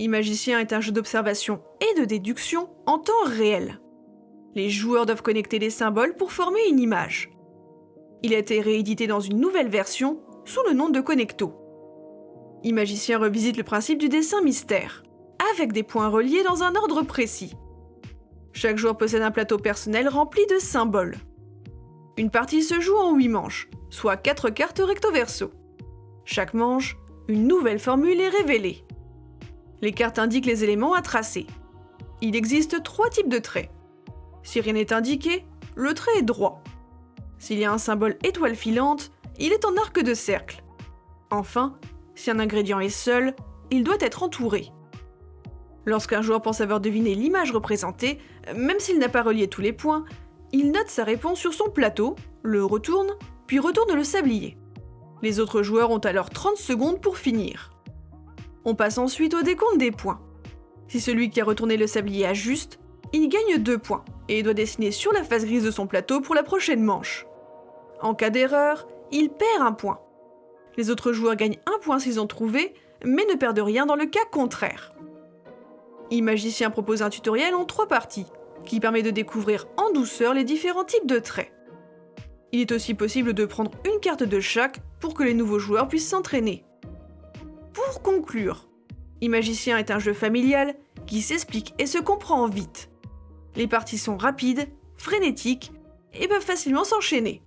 Imagicien est un jeu d'observation et de déduction en temps réel. Les joueurs doivent connecter les symboles pour former une image. Il a été réédité dans une nouvelle version sous le nom de Connecto. Imagicien revisite le principe du dessin mystère, avec des points reliés dans un ordre précis. Chaque joueur possède un plateau personnel rempli de symboles. Une partie se joue en 8 manches, soit 4 cartes recto-verso. Chaque manche, une nouvelle formule est révélée. Les cartes indiquent les éléments à tracer. Il existe trois types de traits. Si rien n'est indiqué, le trait est droit. S'il y a un symbole étoile filante, il est en arc de cercle. Enfin, si un ingrédient est seul, il doit être entouré. Lorsqu'un joueur pense avoir deviné l'image représentée, même s'il n'a pas relié tous les points, il note sa réponse sur son plateau, le retourne, puis retourne le sablier. Les autres joueurs ont alors 30 secondes pour finir. On passe ensuite au décompte des points. Si celui qui a retourné le sablier ajuste, il gagne 2 points et doit dessiner sur la face grise de son plateau pour la prochaine manche. En cas d'erreur, il perd un point. Les autres joueurs gagnent un point s'ils ont trouvé, mais ne perdent rien dans le cas contraire. Imagicien propose un tutoriel en trois parties, qui permet de découvrir en douceur les différents types de traits. Il est aussi possible de prendre une carte de chaque pour que les nouveaux joueurs puissent s'entraîner. Pour conclure, Imagicien est un jeu familial qui s'explique et se comprend vite. Les parties sont rapides, frénétiques et peuvent facilement s'enchaîner.